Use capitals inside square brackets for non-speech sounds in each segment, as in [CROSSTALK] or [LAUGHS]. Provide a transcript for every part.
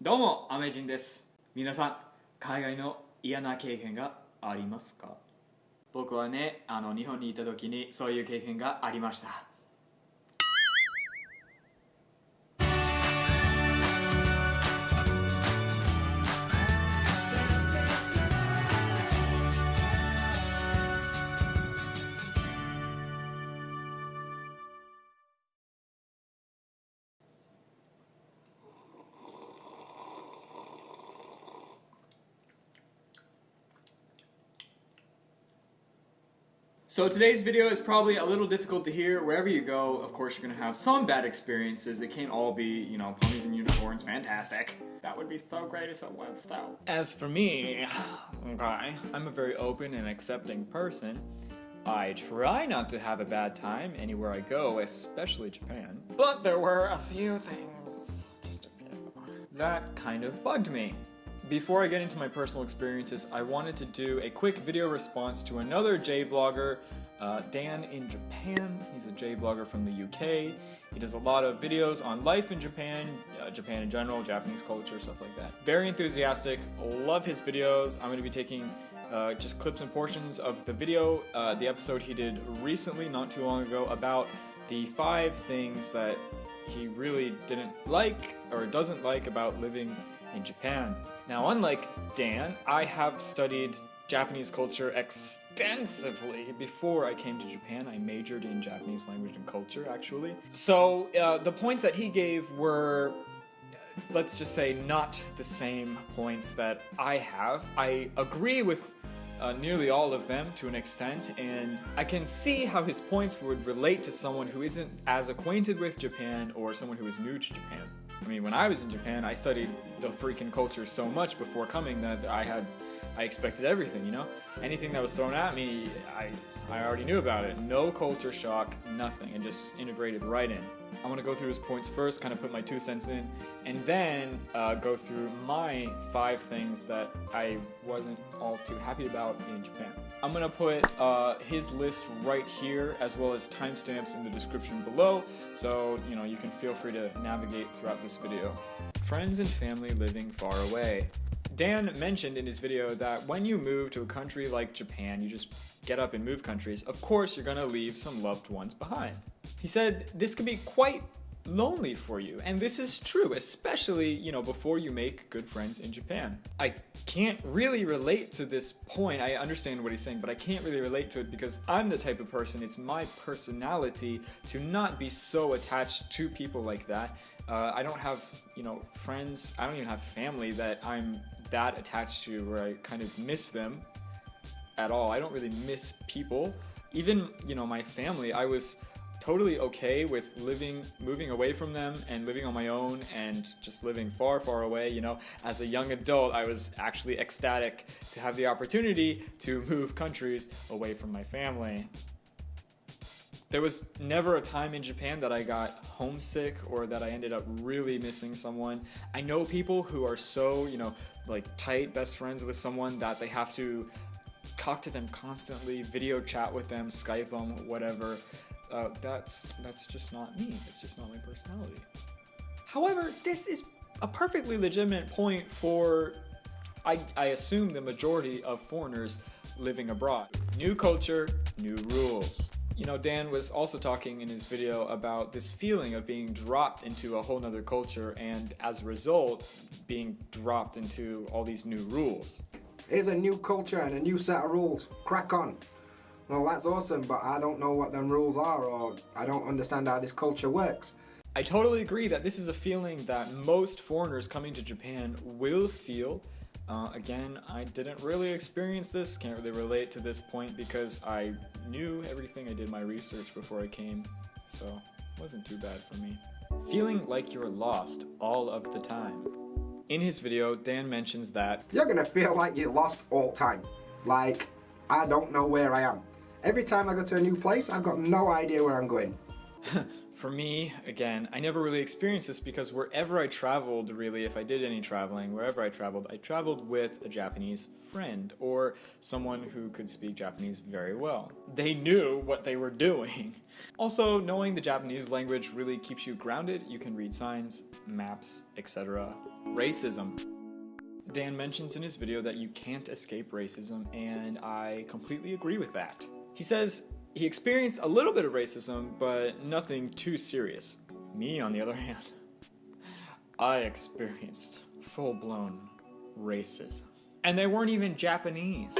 どうもアメジンです。皆さん海外の嫌な経験がありますか？僕はねあの日本にいた時にそういう経験がありました。So today's video is probably a little difficult to hear. Wherever you go, of course, you're gonna have some bad experiences. It can't all be, you know, ponies and unicorns, fantastic. That would be so great if it was, though. As for me, okay, I'm a very open and accepting person. I try not to have a bad time anywhere I go, especially Japan. But there were a few things, just a few, that kind of bugged me. Before I get into my personal experiences, I wanted to do a quick video response to another J vlogger, uh, Dan in Japan. He's a J vlogger from the UK. He does a lot of videos on life in Japan, uh, Japan in general, Japanese culture, stuff like that. Very enthusiastic, love his videos. I'm going to be taking uh, just clips and portions of the video, uh, the episode he did recently, not too long ago, about the five things that he really didn't like or doesn't like about living in Japan. Now, unlike Dan, I have studied Japanese culture extensively before I came to Japan. I majored in Japanese language and culture, actually. So, uh, the points that he gave were, let's just say, not the same points that I have. I agree with uh, nearly all of them to an extent, and I can see how his points would relate to someone who isn't as acquainted with Japan or someone who is new to Japan. I mean, when I was in Japan, I studied the freaking culture so much before coming that I had, I expected everything, you know? Anything that was thrown at me, I, I already knew about it. No culture shock, nothing. It just integrated right in. I'm gonna go through his points first, kind of put my two cents in, and then uh, go through my five things that I wasn't all too happy about in Japan. I'm gonna put uh, his list right here, as well as timestamps in the description below, so you know you can feel free to navigate throughout this video. Friends and family living far away. Dan mentioned in his video that when you move to a country like Japan, you just get up and move countries, of course you're gonna leave some loved ones behind. He said this could be quite lonely for you. And this is true, especially, you know, before you make good friends in Japan. I can't really relate to this point. I understand what he's saying, but I can't really relate to it because I'm the type of person, it's my personality to not be so attached to people like that. Uh, I don't have, you know, friends, I don't even have family that I'm that attached to where I kind of miss them at all. I don't really miss people. Even, you know, my family, I was totally okay with living, moving away from them and living on my own and just living far, far away. You know, as a young adult, I was actually ecstatic to have the opportunity to move countries away from my family. There was never a time in Japan that I got homesick or that I ended up really missing someone. I know people who are so, you know, like tight best friends with someone that they have to talk to them constantly, video chat with them, Skype them, whatever. Uh, that's that's just not me. It's just not my personality. However, this is a perfectly legitimate point for, I, I assume, the majority of foreigners living abroad. New culture, new rules. You know, Dan was also talking in his video about this feeling of being dropped into a whole nother culture and as a result, being dropped into all these new rules. Here's a new culture and a new set of rules. Crack on. Well, that's awesome, but I don't know what them rules are or I don't understand how this culture works. I totally agree that this is a feeling that most foreigners coming to Japan will feel uh, again, I didn't really experience this, can't really relate to this point because I knew everything, I did my research before I came, so it wasn't too bad for me. Feeling like you're lost all of the time. In his video, Dan mentions that You're gonna feel like you're lost all time. Like, I don't know where I am. Every time I go to a new place, I've got no idea where I'm going. [LAUGHS] For me, again, I never really experienced this because wherever I traveled, really, if I did any traveling, wherever I traveled, I traveled with a Japanese friend or someone who could speak Japanese very well. They knew what they were doing. [LAUGHS] Also, knowing the Japanese language really keeps you grounded. You can read signs, maps, etc. Racism. Dan mentions in his video that you can't escape racism, and I completely agree with that. He says he experienced a little bit of racism, but nothing too serious. Me, on the other [LAUGHS] hand, I experienced full blown racism. And they weren't even Japanese.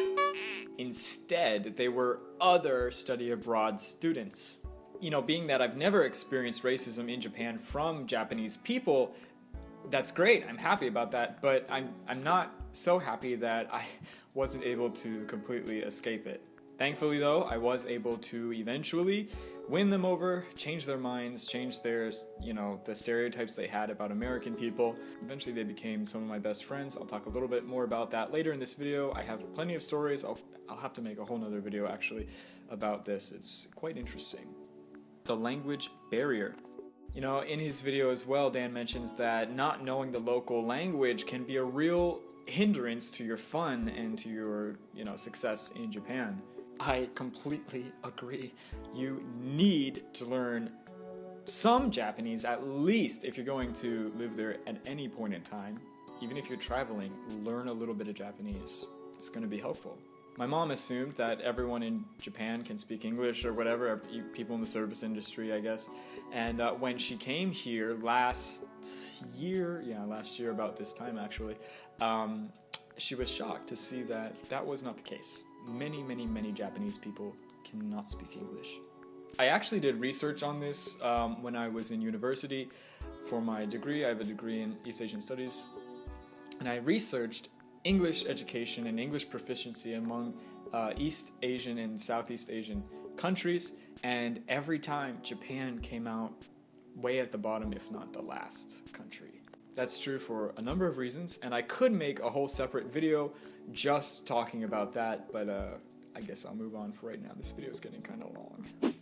Instead, they were other study abroad students. You know, being that I've never experienced racism in Japan from Japanese people, that's great. I'm happy about that, but I'm I'm not so happy that I [LAUGHS] wasn't able to completely escape it. Thankfully, though, I was able to eventually win them over, change their minds, change their, you know, the stereotypes they had about American people. Eventually, they became some of my best friends. I'll talk a little bit more about that later in this video. I have plenty of stories. I'll, I'll have to make a whole nother video actually about this. It's quite interesting. The language barrier. You know, in his video as well, Dan mentions that not knowing the local language can be a real hindrance to your fun and to your, you know, success in Japan. I completely agree. You need to learn some Japanese at least if you're going to live there at any point in time. Even if you're traveling, learn a little bit of Japanese. It's going to be helpful. My mom assumed that everyone in Japan can speak English or whatever, people in the service industry, I guess. And uh, when she came here last year, yeah, last year about this time actually, um, she was shocked to see that that was not the case many, many, many Japanese people cannot speak English. I actually did research on this um, when I was in university for my degree. I have a degree in East Asian Studies. And I researched English education and English proficiency among uh, East Asian and Southeast Asian countries. And every time Japan came out way at the bottom, if not the last country. That's true for a number of reasons, and I could make a whole separate video just talking about that, but uh, I guess I'll move on for right now. This video is getting kind of long.